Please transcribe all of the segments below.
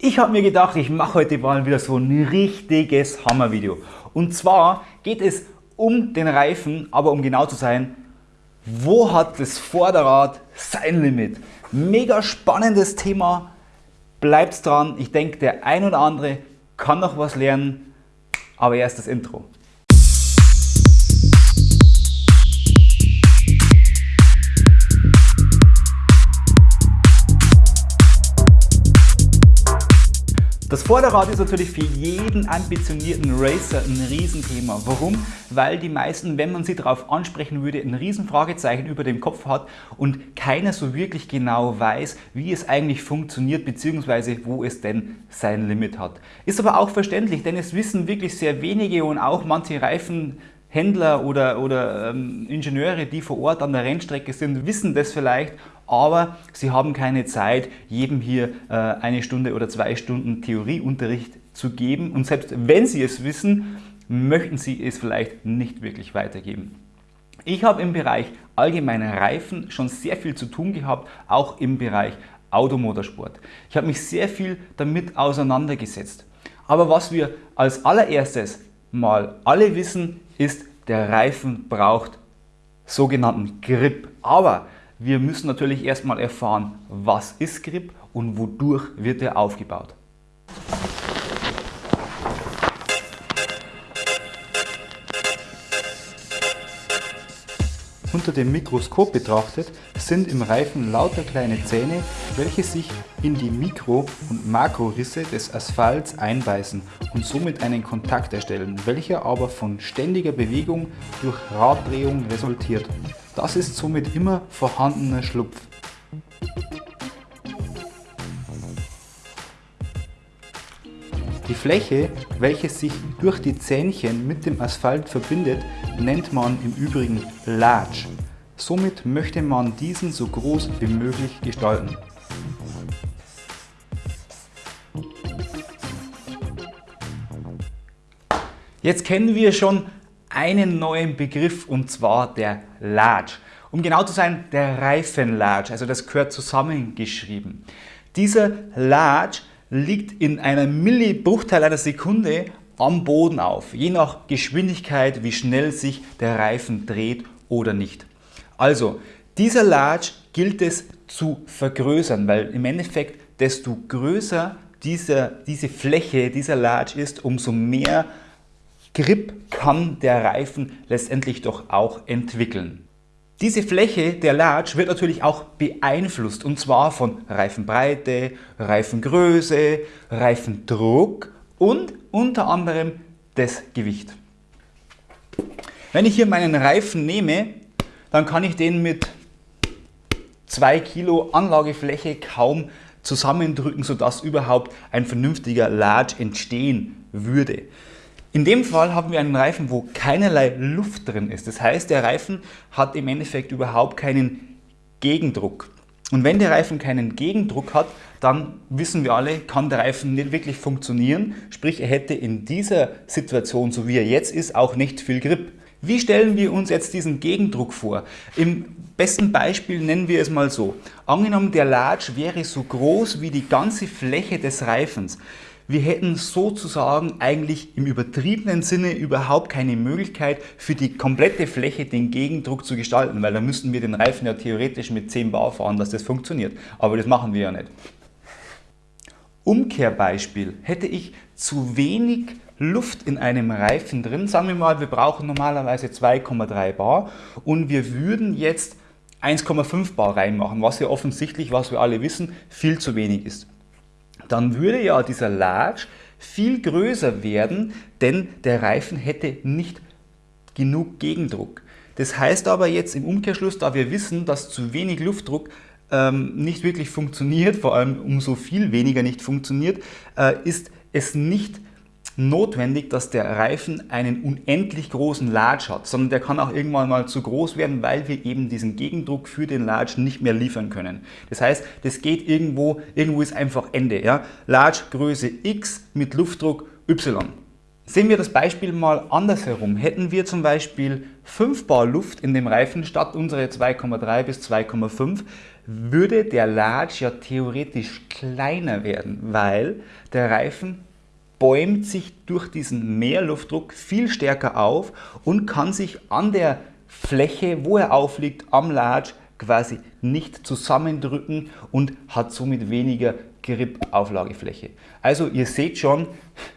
Ich habe mir gedacht, ich mache heute mal wieder so ein richtiges Hammervideo. Und zwar geht es um den Reifen, aber um genau zu sein, wo hat das Vorderrad sein Limit? Mega spannendes Thema, bleibt dran. Ich denke, der ein oder andere kann noch was lernen, aber erst das Intro. Das Vorderrad ist natürlich für jeden ambitionierten Racer ein Riesenthema. Warum? Weil die meisten, wenn man sie darauf ansprechen würde, ein Riesenfragezeichen über dem Kopf hat und keiner so wirklich genau weiß, wie es eigentlich funktioniert bzw. wo es denn sein Limit hat. Ist aber auch verständlich, denn es wissen wirklich sehr wenige und auch manche Reifen Händler oder, oder ähm, Ingenieure, die vor Ort an der Rennstrecke sind, wissen das vielleicht, aber sie haben keine Zeit, jedem hier äh, eine Stunde oder zwei Stunden Theorieunterricht zu geben. Und selbst wenn sie es wissen, möchten sie es vielleicht nicht wirklich weitergeben. Ich habe im Bereich allgemeiner Reifen schon sehr viel zu tun gehabt, auch im Bereich Automotorsport. Ich habe mich sehr viel damit auseinandergesetzt. Aber was wir als allererstes mal alle wissen, ist, der Reifen braucht sogenannten Grip. Aber wir müssen natürlich erstmal erfahren, was ist Grip und wodurch wird er aufgebaut. Unter dem Mikroskop betrachtet sind im Reifen lauter kleine Zähne, welche sich in die Mikro- und Makrorisse des Asphalts einbeißen und somit einen Kontakt erstellen, welcher aber von ständiger Bewegung durch Raddrehung resultiert. Das ist somit immer vorhandener Schlupf. Die Fläche, welche sich durch die Zähnchen mit dem Asphalt verbindet, nennt man im Übrigen Large. Somit möchte man diesen so groß wie möglich gestalten. Jetzt kennen wir schon einen neuen Begriff und zwar der Large. Um genau zu sein, der Reifenlarge, also das gehört zusammengeschrieben. Dieser Large liegt in einer Millibruchteil einer Sekunde am Boden auf, je nach Geschwindigkeit, wie schnell sich der Reifen dreht oder nicht. Also, dieser Large gilt es zu vergrößern, weil im Endeffekt desto größer dieser, diese Fläche, dieser Large ist, umso mehr Grip kann der Reifen letztendlich doch auch entwickeln. Diese Fläche der Large wird natürlich auch beeinflusst und zwar von Reifenbreite, Reifengröße, Reifendruck und unter anderem das Gewicht. Wenn ich hier meinen Reifen nehme, dann kann ich den mit 2 Kilo Anlagefläche kaum zusammendrücken, sodass überhaupt ein vernünftiger Large entstehen würde. In dem Fall haben wir einen Reifen, wo keinerlei Luft drin ist. Das heißt, der Reifen hat im Endeffekt überhaupt keinen Gegendruck. Und wenn der Reifen keinen Gegendruck hat, dann wissen wir alle, kann der Reifen nicht wirklich funktionieren. Sprich, er hätte in dieser Situation, so wie er jetzt ist, auch nicht viel Grip. Wie stellen wir uns jetzt diesen Gegendruck vor? Im besten Beispiel nennen wir es mal so. Angenommen, der Large wäre so groß wie die ganze Fläche des Reifens. Wir hätten sozusagen eigentlich im übertriebenen Sinne überhaupt keine Möglichkeit für die komplette Fläche den Gegendruck zu gestalten, weil dann müssten wir den Reifen ja theoretisch mit 10 Bar fahren, dass das funktioniert. Aber das machen wir ja nicht. Umkehrbeispiel, hätte ich zu wenig Luft in einem Reifen drin, sagen wir mal, wir brauchen normalerweise 2,3 Bar und wir würden jetzt 1,5 Bar reinmachen, was ja offensichtlich, was wir alle wissen, viel zu wenig ist dann würde ja dieser Large viel größer werden, denn der Reifen hätte nicht genug Gegendruck. Das heißt aber jetzt im Umkehrschluss, da wir wissen, dass zu wenig Luftdruck ähm, nicht wirklich funktioniert, vor allem umso viel weniger nicht funktioniert, äh, ist es nicht notwendig, dass der Reifen einen unendlich großen Large hat, sondern der kann auch irgendwann mal zu groß werden, weil wir eben diesen Gegendruck für den Large nicht mehr liefern können. Das heißt, das geht irgendwo, irgendwo ist einfach Ende. Ja? Large Größe X mit Luftdruck Y. Sehen wir das Beispiel mal andersherum. Hätten wir zum Beispiel 5 Bar Luft in dem Reifen statt unsere 2,3 bis 2,5, würde der Large ja theoretisch kleiner werden, weil der Reifen bäumt sich durch diesen Mehrluftdruck viel stärker auf und kann sich an der Fläche, wo er aufliegt, am Large quasi nicht zusammendrücken und hat somit weniger Grip-Auflagefläche. Also ihr seht schon,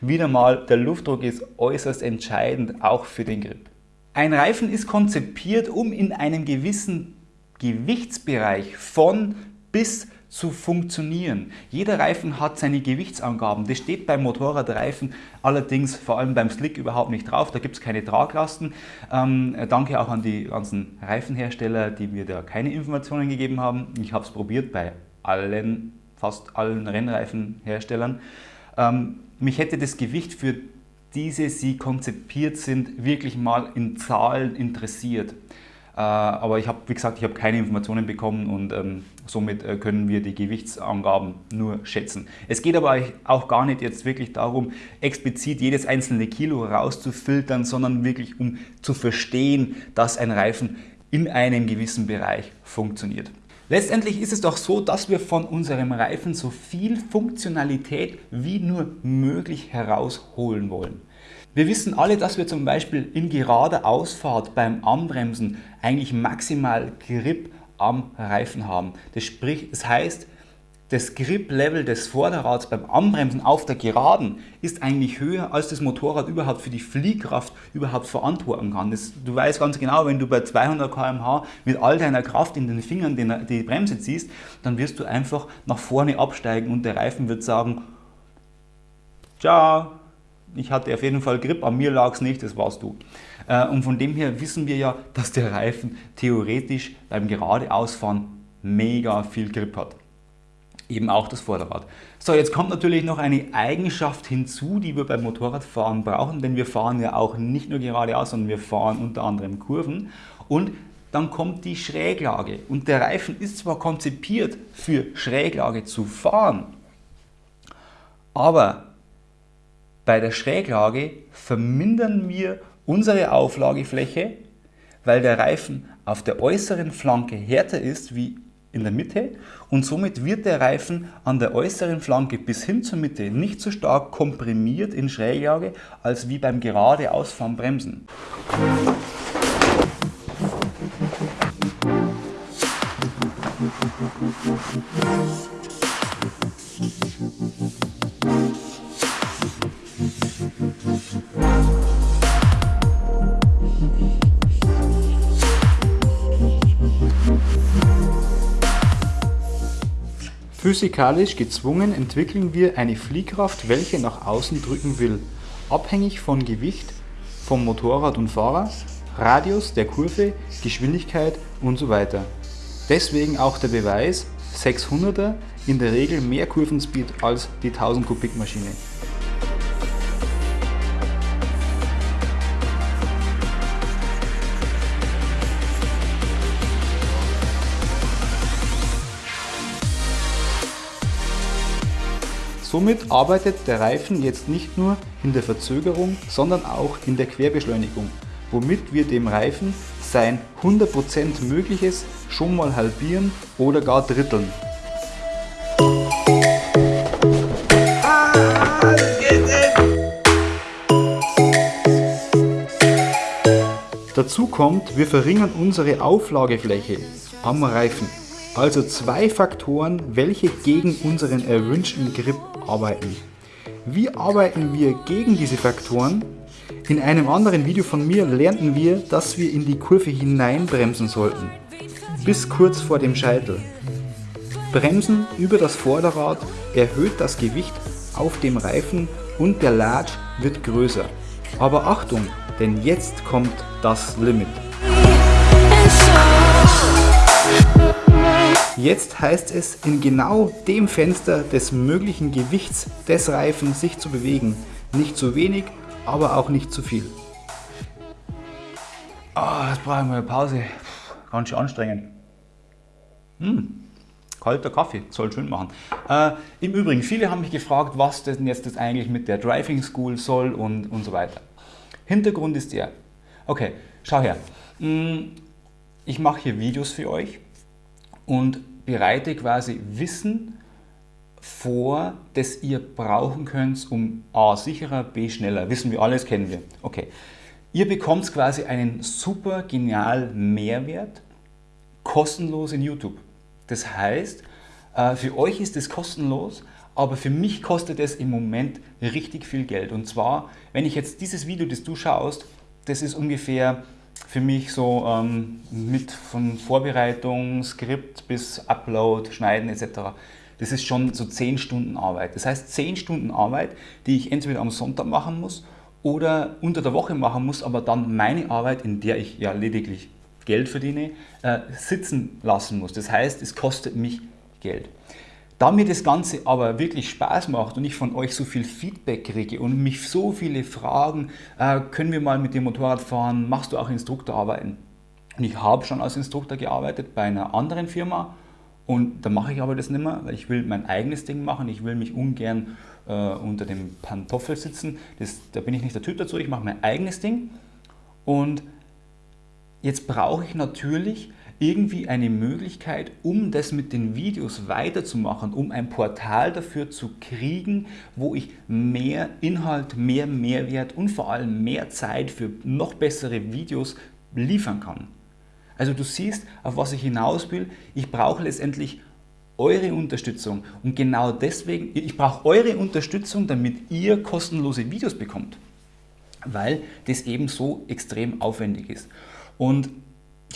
wieder mal, der Luftdruck ist äußerst entscheidend, auch für den Grip. Ein Reifen ist konzipiert, um in einem gewissen Gewichtsbereich von bis zu funktionieren. Jeder Reifen hat seine Gewichtsangaben. Das steht beim Motorradreifen allerdings vor allem beim Slick überhaupt nicht drauf. Da gibt es keine Traglasten. Ähm, danke auch an die ganzen Reifenhersteller, die mir da keine Informationen gegeben haben. Ich habe es probiert bei allen, fast allen Rennreifenherstellern. Ähm, mich hätte das Gewicht für diese, sie konzipiert sind, wirklich mal in Zahlen interessiert. Äh, aber ich habe, wie gesagt, ich habe keine Informationen bekommen und ähm, somit äh, können wir die Gewichtsangaben nur schätzen. Es geht aber auch gar nicht jetzt wirklich darum, explizit jedes einzelne Kilo rauszufiltern, sondern wirklich um zu verstehen, dass ein Reifen in einem gewissen Bereich funktioniert. Letztendlich ist es doch so, dass wir von unserem Reifen so viel Funktionalität wie nur möglich herausholen wollen. Wir wissen alle, dass wir zum Beispiel in gerader Ausfahrt beim Anbremsen eigentlich maximal Grip am Reifen haben. Das, sprich, das heißt, das Grip-Level des Vorderrads beim Anbremsen auf der Geraden ist eigentlich höher, als das Motorrad überhaupt für die Fliehkraft überhaupt verantworten kann. Das, du weißt ganz genau, wenn du bei 200 km/h mit all deiner Kraft in den Fingern die, die Bremse ziehst, dann wirst du einfach nach vorne absteigen und der Reifen wird sagen, ciao, ich hatte auf jeden Fall Grip, an mir lag es nicht, das warst du. Äh, und von dem her wissen wir ja, dass der Reifen theoretisch beim Geradeausfahren mega viel Grip hat. Eben auch das Vorderrad. So, jetzt kommt natürlich noch eine Eigenschaft hinzu, die wir beim Motorradfahren brauchen, denn wir fahren ja auch nicht nur geradeaus, sondern wir fahren unter anderem Kurven. Und dann kommt die Schräglage. Und der Reifen ist zwar konzipiert für Schräglage zu fahren, aber bei der Schräglage vermindern wir unsere Auflagefläche, weil der Reifen auf der äußeren Flanke härter ist wie in der Mitte und somit wird der Reifen an der äußeren Flanke bis hin zur Mitte nicht so stark komprimiert in Schräglage als wie beim geradeausfahren Bremsen. Physikalisch gezwungen entwickeln wir eine Fliehkraft, welche nach außen drücken will, abhängig von Gewicht vom Motorrad und Fahrer, Radius der Kurve, Geschwindigkeit und so weiter. Deswegen auch der Beweis, 600er in der Regel mehr Kurvenspeed als die 1000 Kubik Maschine. Somit arbeitet der Reifen jetzt nicht nur in der Verzögerung, sondern auch in der Querbeschleunigung, womit wir dem Reifen sein 100% Mögliches schon mal halbieren oder gar dritteln. Dazu kommt, wir verringern unsere Auflagefläche am Reifen. Also zwei Faktoren, welche gegen unseren erwünschten Grip arbeiten. Wie arbeiten wir gegen diese Faktoren? In einem anderen Video von mir lernten wir, dass wir in die Kurve hineinbremsen sollten, bis kurz vor dem Scheitel. Bremsen über das Vorderrad erhöht das Gewicht auf dem Reifen und der Latsch wird größer. Aber Achtung, denn jetzt kommt das Limit. Jetzt heißt es, in genau dem Fenster des möglichen Gewichts des Reifen sich zu bewegen. Nicht zu wenig, aber auch nicht zu viel. Oh, jetzt brauche ich mal eine Pause. Ganz schön anstrengend. Hm, kalter Kaffee, soll schön machen. Äh, Im Übrigen, viele haben mich gefragt, was denn jetzt das eigentlich mit der Driving School soll und, und so weiter. Hintergrund ist der, okay, schau her. Hm, ich mache hier Videos für euch und bereite quasi Wissen vor, das ihr brauchen könnt, um A sicherer, B schneller. Wissen wir alles, kennen wir. Okay. Ihr bekommt quasi einen super genialen Mehrwert kostenlos in YouTube. Das heißt, äh, für euch ist es kostenlos, aber für mich kostet es im Moment richtig viel Geld. Und zwar, wenn ich jetzt dieses Video, das du schaust, das ist ungefähr für mich so ähm, mit von Vorbereitung, Skript bis Upload, Schneiden etc. Das ist schon so 10 Stunden Arbeit. Das heißt 10 Stunden Arbeit, die ich entweder am Sonntag machen muss oder unter der Woche machen muss, aber dann meine Arbeit, in der ich ja lediglich Geld verdiene, äh, sitzen lassen muss. Das heißt, es kostet mich Geld. Da mir das Ganze aber wirklich Spaß macht und ich von euch so viel Feedback kriege und mich so viele fragen, äh, können wir mal mit dem Motorrad fahren, machst du auch Instruktorarbeiten? Und ich habe schon als Instruktor gearbeitet bei einer anderen Firma und da mache ich aber das nicht mehr, weil ich will mein eigenes Ding machen, ich will mich ungern äh, unter dem Pantoffel sitzen, das, da bin ich nicht der Typ dazu, ich mache mein eigenes Ding und jetzt brauche ich natürlich irgendwie eine Möglichkeit, um das mit den Videos weiterzumachen, um ein Portal dafür zu kriegen, wo ich mehr Inhalt, mehr Mehrwert und vor allem mehr Zeit für noch bessere Videos liefern kann. Also du siehst, auf was ich hinaus will. Ich brauche letztendlich eure Unterstützung und genau deswegen, ich brauche eure Unterstützung, damit ihr kostenlose Videos bekommt, weil das eben so extrem aufwendig ist. Und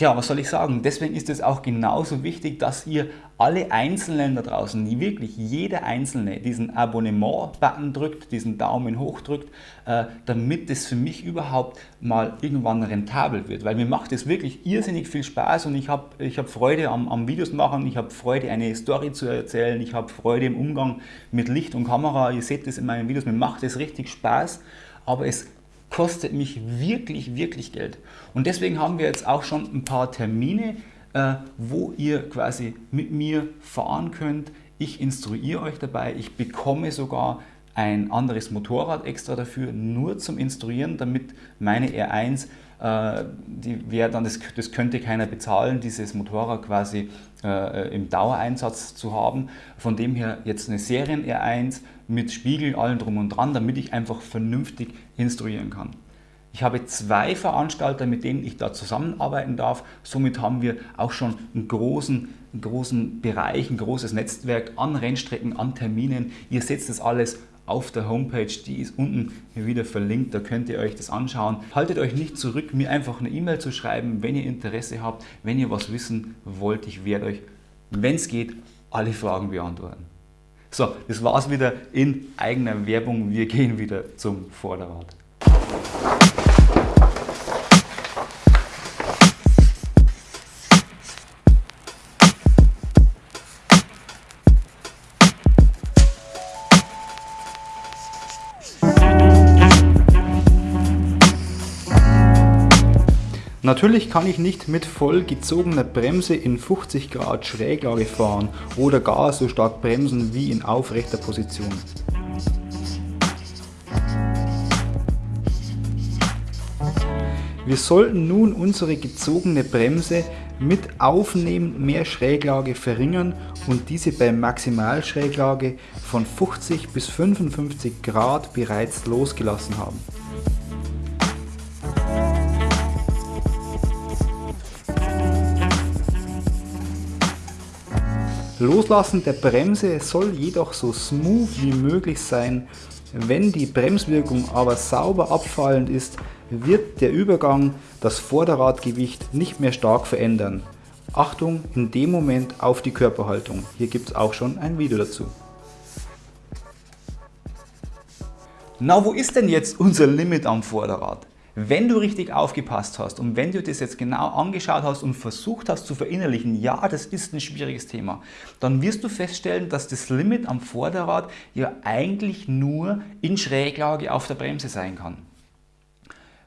ja, was soll ich sagen? Deswegen ist es auch genauso wichtig, dass ihr alle Einzelnen da draußen, wirklich jeder Einzelne diesen Abonnement-Button drückt, diesen Daumen hoch drückt, äh, damit es für mich überhaupt mal irgendwann rentabel wird. Weil mir macht es wirklich irrsinnig viel Spaß und ich habe ich hab Freude am, am Videos machen, ich habe Freude eine Story zu erzählen, ich habe Freude im Umgang mit Licht und Kamera, ihr seht das in meinen Videos, mir macht es richtig Spaß, aber es kostet mich wirklich, wirklich Geld. Und deswegen haben wir jetzt auch schon ein paar Termine, äh, wo ihr quasi mit mir fahren könnt. Ich instruiere euch dabei, ich bekomme sogar ein anderes Motorrad extra dafür, nur zum Instruieren, damit meine R1 äh, die wäre dann, das, das könnte keiner bezahlen, dieses Motorrad quasi äh, im Dauereinsatz zu haben. Von dem her jetzt eine Serien R1 mit Spiegel, allen drum und dran, damit ich einfach vernünftig instruieren kann. Ich habe zwei Veranstalter, mit denen ich da zusammenarbeiten darf. Somit haben wir auch schon einen großen, einen großen Bereich, ein großes Netzwerk an Rennstrecken, an Terminen. Ihr seht das alles auf der Homepage, die ist unten wieder verlinkt, da könnt ihr euch das anschauen. Haltet euch nicht zurück, mir einfach eine E-Mail zu schreiben, wenn ihr Interesse habt, wenn ihr was wissen wollt. Ich werde euch, wenn es geht, alle Fragen beantworten. So, das war's wieder in eigener Werbung. Wir gehen wieder zum Vorderrad. Natürlich kann ich nicht mit voll gezogener Bremse in 50 Grad Schräglage fahren oder gar so stark bremsen wie in aufrechter Position. Wir sollten nun unsere gezogene Bremse mit aufnehmend mehr Schräglage verringern und diese bei Maximalschräglage von 50 bis 55 Grad bereits losgelassen haben. Loslassen der Bremse soll jedoch so smooth wie möglich sein. Wenn die Bremswirkung aber sauber abfallend ist, wird der Übergang das Vorderradgewicht nicht mehr stark verändern. Achtung in dem Moment auf die Körperhaltung. Hier gibt es auch schon ein Video dazu. Na, wo ist denn jetzt unser Limit am Vorderrad? Wenn du richtig aufgepasst hast und wenn du das jetzt genau angeschaut hast und versucht hast zu verinnerlichen, ja, das ist ein schwieriges Thema, dann wirst du feststellen, dass das Limit am Vorderrad ja eigentlich nur in Schräglage auf der Bremse sein kann.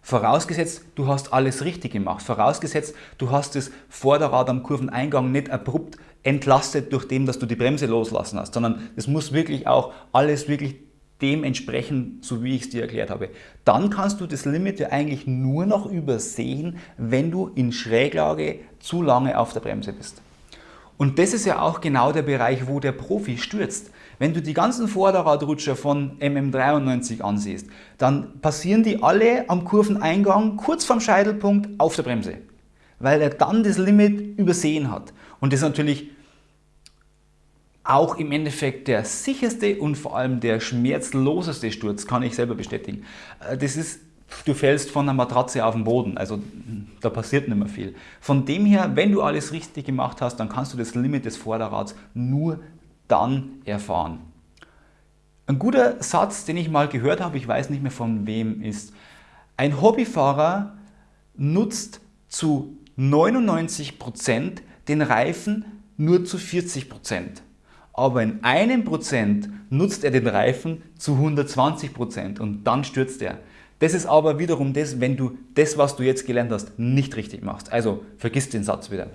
Vorausgesetzt, du hast alles richtig gemacht. Vorausgesetzt, du hast das Vorderrad am Kurveneingang nicht abrupt entlastet, durch dem, dass du die Bremse loslassen hast, sondern es muss wirklich auch alles wirklich dementsprechend, so wie ich es dir erklärt habe. Dann kannst du das Limit ja eigentlich nur noch übersehen, wenn du in Schräglage zu lange auf der Bremse bist. Und das ist ja auch genau der Bereich, wo der Profi stürzt. Wenn du die ganzen Vorderradrutscher von MM93 ansiehst, dann passieren die alle am Kurveneingang kurz vorm Scheitelpunkt auf der Bremse, weil er dann das Limit übersehen hat. Und das ist natürlich auch im Endeffekt der sicherste und vor allem der schmerzloseste Sturz, kann ich selber bestätigen. Äh, das ist du fällst von der Matratze auf den Boden, also da passiert nicht mehr viel. Von dem her, wenn du alles richtig gemacht hast, dann kannst du das Limit des Vorderrads nur dann erfahren. Ein guter Satz, den ich mal gehört habe, ich weiß nicht mehr von wem, ist, ein Hobbyfahrer nutzt zu 99% den Reifen nur zu 40%. Aber in einem Prozent nutzt er den Reifen zu 120% und dann stürzt er. Das ist aber wiederum das, wenn du das, was du jetzt gelernt hast, nicht richtig machst. Also vergiss den Satz wieder.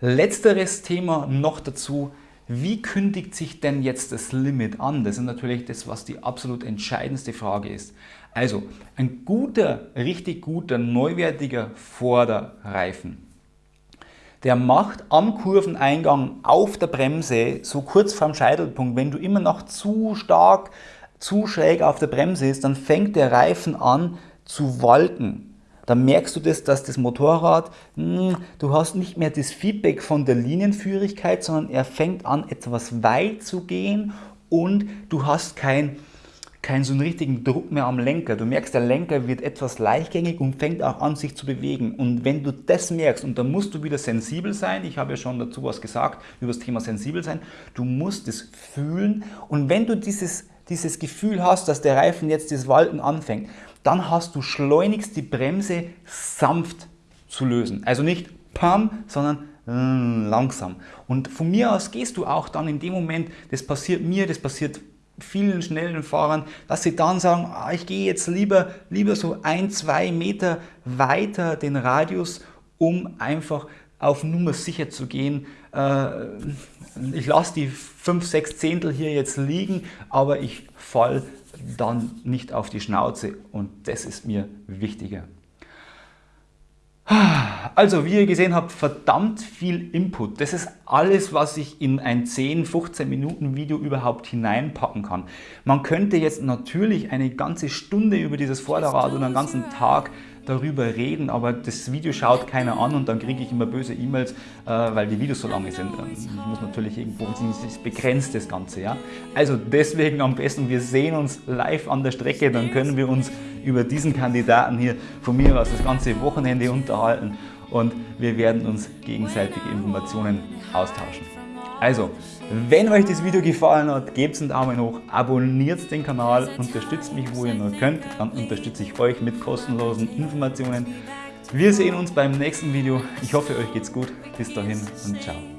Letzteres Thema noch dazu. Wie kündigt sich denn jetzt das Limit an? Das ist natürlich das, was die absolut entscheidendste Frage ist. Also ein guter, richtig guter, neuwertiger Vorderreifen, der macht am Kurveneingang auf der Bremse, so kurz vorm Scheitelpunkt, wenn du immer noch zu stark zu schräg auf der Bremse ist, dann fängt der Reifen an zu walken. Dann merkst du das, dass das Motorrad, mh, hm, du hast nicht mehr das Feedback von der Linienführigkeit, sondern er fängt an etwas weit zu gehen und du hast kein keinen so einen richtigen Druck mehr am Lenker. Du merkst, der Lenker wird etwas leichtgängig und fängt auch an, sich zu bewegen. Und wenn du das merkst, und da musst du wieder sensibel sein, ich habe ja schon dazu was gesagt über das Thema sensibel sein, du musst es fühlen. Und wenn du dieses dieses Gefühl hast, dass der Reifen jetzt das Walten anfängt, dann hast du schleunigst die Bremse sanft zu lösen. Also nicht pam, sondern langsam. Und von mir aus gehst du auch dann in dem Moment, das passiert mir, das passiert vielen schnellen Fahrern, dass sie dann sagen, ah, ich gehe jetzt lieber, lieber so ein, zwei Meter weiter den Radius, um einfach auf Nummer sicher zu gehen. Äh, ich lasse die 5, 6 Zehntel hier jetzt liegen, aber ich fall dann nicht auf die Schnauze und das ist mir wichtiger. Also, wie ihr gesehen habt, verdammt viel Input. Das ist alles, was ich in ein 10, 15 Minuten Video überhaupt hineinpacken kann. Man könnte jetzt natürlich eine ganze Stunde über dieses Vorderrad oder einen ganzen Tag darüber reden, aber das Video schaut keiner an und dann kriege ich immer böse E-Mails, äh, weil die Videos so lange sind. Ähm, ich muss natürlich irgendwo, es begrenzt das Ganze. Ja? Also deswegen am besten, wir sehen uns live an der Strecke, dann können wir uns über diesen Kandidaten hier von mir aus das ganze Wochenende unterhalten und wir werden uns gegenseitige Informationen austauschen. Also, wenn euch das Video gefallen hat, gebt einen Daumen hoch, abonniert den Kanal, unterstützt mich, wo ihr nur könnt, dann unterstütze ich euch mit kostenlosen Informationen. Wir sehen uns beim nächsten Video. Ich hoffe, euch geht's gut. Bis dahin und ciao.